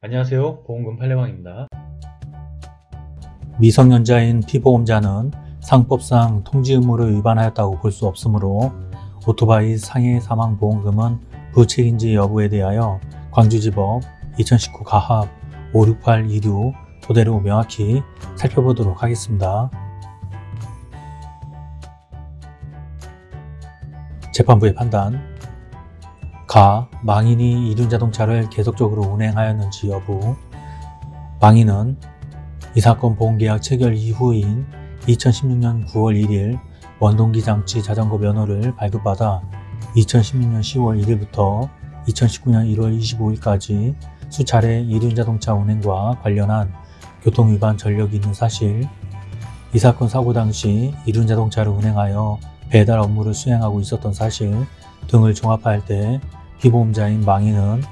안녕하세요 보험금 팔례방입니다 미성년자인 피보험자는 상법상 통지 의무를 위반하였다고 볼 수 없으므로 오토바이 상해 사망 보험금은 부책인지 여부에 대하여 광주지법 2019 가합 56826 토대로 명확히 살펴보도록 하겠습니다. 재판부의 판단 가. 망인이 이륜자동차를 계속적으로 운행하였는지 여부 망인은 이 사건 보험계약 체결 이후인 2016년 9월 1일 원동기 장치 자전거 면허를 발급받아 2016년 10월 1일부터 2019년 1월 25일까지 수차례 이륜자동차 운행과 관련한 교통위반 전력이 있는 사실 이 사건 사고 당시 이륜자동차를 운행하여 배달 업무를 수행하고 있었던 사실 등을 종합할 때 피보험자인 망인은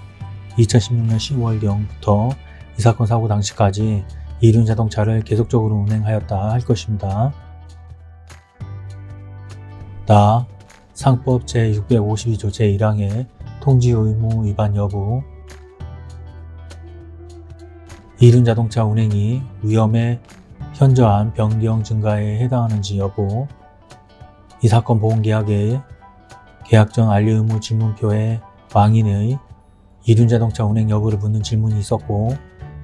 2016년 10월경부터 이 사건 사고 당시까지 이륜 자동차를 계속적으로 운행하였다 할 것입니다. 나 상법 제652조 제1항의 통지 의무 위반 여부 이륜 자동차 운행이 위험에 현저한 변경 증가에 해당하는지 여부 이 사건 보험계약의 계약 전 알리 의무 질문표에 망인의 이륜자동차 운행 여부를 묻는 질문이 있었고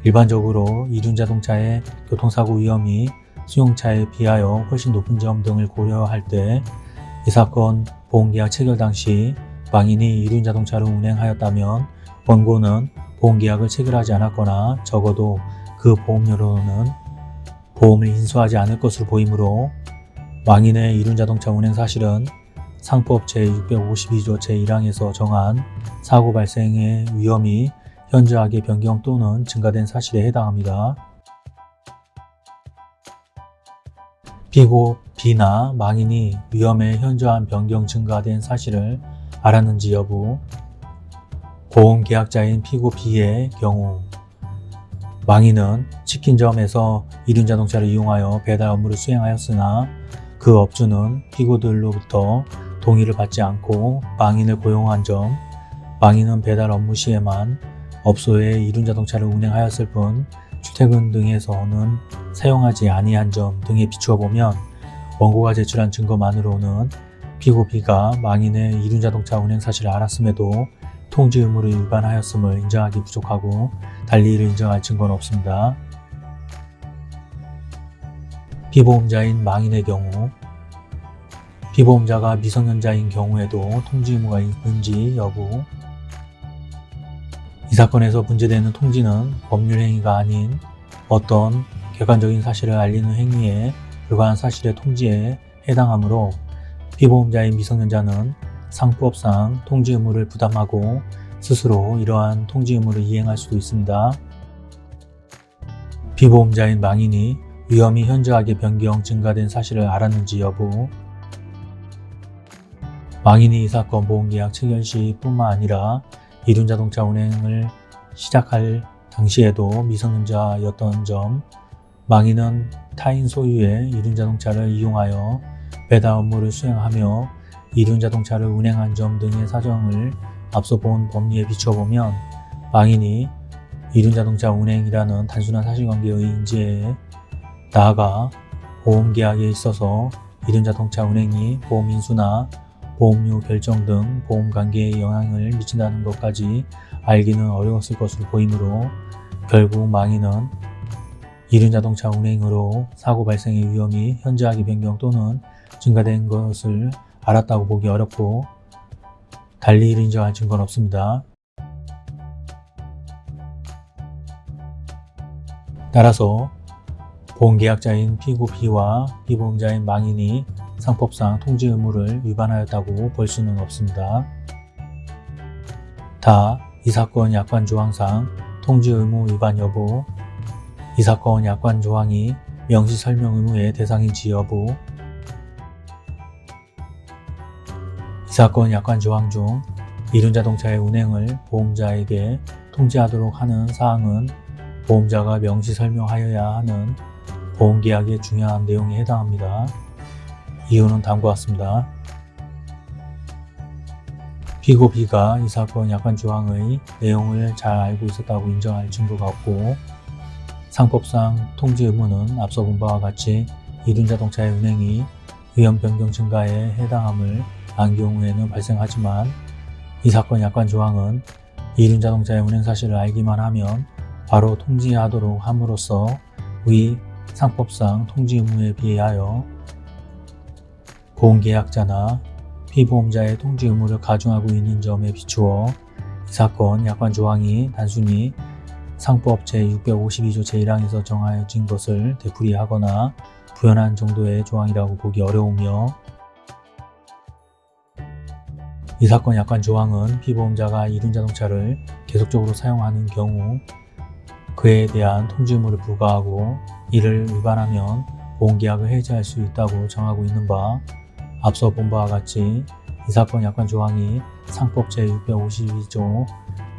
일반적으로 이륜자동차의 교통사고 위험이 수용차에 비하여 훨씬 높은 점 등을 고려할 때 이 사건 보험계약 체결 당시 망인이 이륜자동차를 운행하였다면 원고는 보험계약을 체결하지 않았거나 적어도 그 보험료로는 보험을 인수하지 않을 것으로 보이므로 망인의 이륜자동차 운행 사실은 상법 제652조 제1항에서 정한 사고 발생의 위험이 현저하게 변경 또는 증가된 사실에 해당합니다. 피고 B나 망인이 위험의 현저한 변경 증가된 사실을 알았는지 여부 보험계약자인 피고 B의 경우 망인은 치킨점에서 이륜자동차를 이용하여 배달 업무를 수행하였으나 그 업주는 피고들로부터 동의를 받지 않고 망인을 고용한 점, 망인은 배달 업무 시에만 업소에 이륜자동차를 운행하였을 뿐 출퇴근 등에서는 사용하지 아니한 점 등에 비추어 보면 원고가 제출한 증거만으로는 피고 B가 망인의 이륜자동차 운행 사실을 알았음에도 통지 의무를 위반하였음을 인정하기 부족하고 달리 이를 인정할 증거는 없습니다. 피보험자인 망인의 경우 피보험자가 미성년자인 경우에도 통지 의무가 있는지 여부 이 사건에서 문제되는 통지는 법률 행위가 아닌 어떤 객관적인 사실을 알리는 행위에 불과한 사실의 통지에 해당하므로 피보험자인 미성년자는 상법상 통지 의무를 부담하고 스스로 이러한 통지 의무를 이행할 수도 있습니다. 피보험자인 망인이 위험이 현저하게 변경 증가된 사실을 알았는지 여부 망인이 이 사건 보험계약 체결 시 뿐만 아니라 이륜자동차 운행을 시작할 당시에도 미성년자였던 점 망인은 타인 소유의 이륜자동차를 이용하여 배달 업무를 수행하며 이륜자동차를 운행한 점 등의 사정을 앞서 본 법리에 비춰보면 망인이 이륜자동차 운행이라는 단순한 사실관계의 인지에 나아가 보험계약에 있어서 이륜자동차 운행이 보험인수나 보험료 결정 등 보험 관계에 영향을 미친다는 것까지 알기는 어려웠을 것으로 보이므로 결국 망인은 이륜자동차 운행으로 사고 발생의 위험이 현저하게 변경 또는 증가된 것을 알았다고 보기 어렵고 달리 인정할 증거는 없습니다. 따라서 보험계약자인 피고 B와 피보험자인 망인이 상법상 통지 의무를 위반하였다고 볼 수는 없습니다. 다 이 사건 약관 조항상 통지 의무 위반 여부 이 사건 약관 조항이 명시 설명 의무의 대상인지 여부 이 사건 약관 조항 중 이륜 자동차의 운행을 보험자에게 통지하도록 하는 사항은 보험자가 명시 설명하여야 하는 보험계약의 중요한 내용에 해당합니다. 이유는 다음과 같습니다. 피고 B가 이 사건 약관 조항의 내용을 잘 알고 있었다고 인정할 증거가 없고 상법상 통지 의무는 앞서 본 바와 같이 이륜자동차의 운행이 위험 변경 증가에 해당함을 안 경우에는 발생하지만 이 사건 약관 조항은 이륜자동차의 운행 사실을 알기만 하면 바로 통지하도록 함으로써 위 상법상 통지 의무에 비하여 보험계약자나 피보험자의 통지 의무를 가중하고 있는 점에 비추어 이 사건 약관 조항이 단순히 상법 제652조 제1항에서 정하여진 것을 되풀이하거나 부연한 정도의 조항이라고 보기 어려우며 이 사건 약관 조항은 피보험자가 이륜자동차를 계속적으로 사용하는 경우 그에 대한 통지 의무를 부과하고 이를 위반하면 보험계약을 해지할 수 있다고 정하고 있는 바 앞서 본 바와 같이 이 사건 약관 조항이 상법 제652조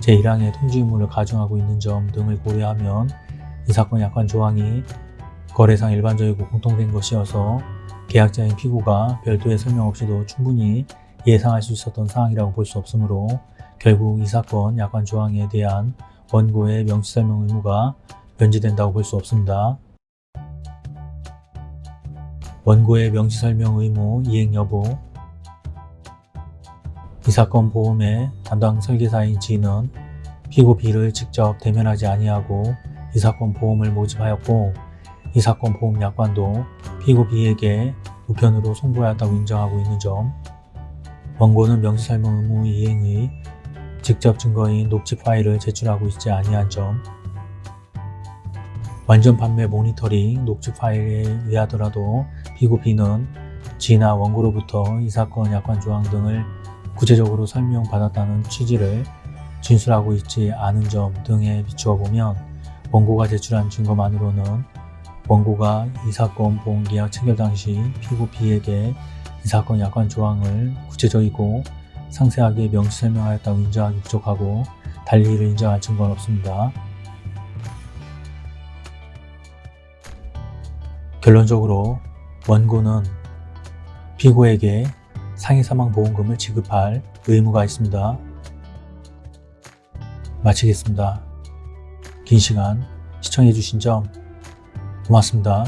제1항의 통지 의무를 가중하고 있는 점 등을 고려하면 이 사건 약관 조항이 거래상 일반적이고 공통된 것이어서 계약자인 피고가 별도의 설명 없이도 충분히 예상할 수 있었던 사항이라고 볼 수 없으므로 결국 이 사건 약관 조항에 대한 원고의 명시 설명 의무가 면제된다고 볼 수 없습니다. 원고의 명시 설명 의무 이행 여부. 이 사건 보험의 담당 설계사인 G는 피고 B를 직접 대면하지 아니하고 이 사건 보험을 모집하였고 이 사건 보험 약관도 피고 B에게 우편으로 송부하였다고 인정하고 있는 점. 원고는 명시 설명 의무 이행의 직접 증거인 녹취 파일을 제출하고 있지 아니한 점. 완전 판매 모니터링 녹취 파일에 의하더라도 피고 B는 G나 원고로부터 이 사건 약관 조항 등을 구체적으로 설명받았다는 취지를 진술하고 있지 않은 점 등에 비추어 보면 원고가 제출한 증거만으로는 원고가 이 사건 보험계약 체결 당시 피고 B에게 이 사건 약관 조항을 구체적이고 상세하게 명시 설명하였다고 인정하기 부족하고 달리 이를 인정할 증거는 없습니다. 결론적으로 원고는 피고에게 상해사망보험금을 지급할 의무가 있습니다. 마치겠습니다. 긴 시간 시청해주신 점 고맙습니다.